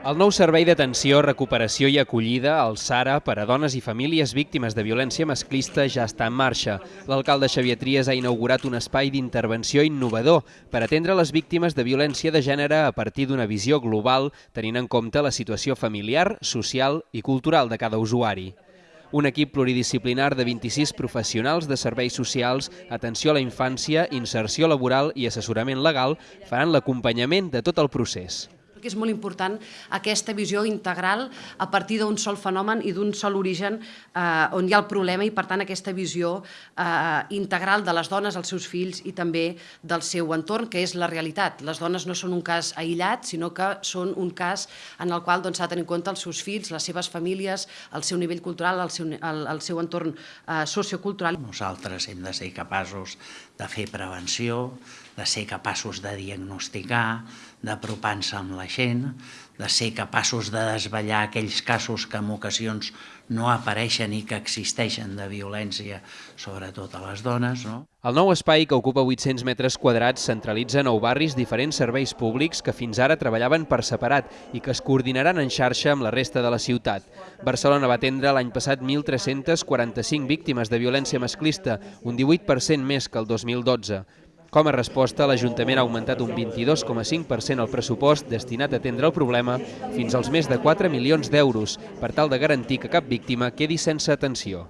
El nou servei d'atenció, recuperació i acollida, el SARA, per a dones i famílies víctimes de violència masclista ja està en marxa. L'alcalde Xavier Trias ha inaugurat un espai d'intervenció innovador per atendre les víctimes de violència de gènere a partir d'una visió global, tenint en compte la situació familiar, social i cultural de cada usuari. Un equip pluridisciplinar de 26 professionals de serveis socials, atenció a la infància, inserció laboral i assessorament legal faran l'acompanyament de tot el procés que és molt important aquesta visió integral a partir d'un sol fenomen i d'un sol origen eh, on hi ha el problema i per tant aquesta visió eh, integral de les dones, els seus fills i també del seu entorn, que és la realitat. Les dones no són un cas aïllat, sinó que són un cas en el qual s'ha doncs, de tenir en compte els seus fills, les seves famílies, el seu nivell cultural, el seu, el, el seu entorn eh, sociocultural. Nosaltres hem de ser capaços de fer prevenció, de ser capaços de diagnosticar, d'apropar-nos amb la gent, de ser capaços de desvetllar aquells casos que en ocasions no apareixen i que existeixen de violència, sobretot a les dones. No? El nou espai, que ocupa 800 metres quadrats, centralitza nou barris diferents serveis públics que fins ara treballaven per separat i que es coordinaran en xarxa amb la resta de la ciutat. Barcelona va atendre l'any passat 1.345 víctimes de violència masclista, un 18% més que el 2012. Com a resposta, l'Ajuntament ha augmentat un 22,5% el pressupost destinat a atendre el problema fins als més de 4 milions d'euros per tal de garantir que cap víctima quedi sense atenció.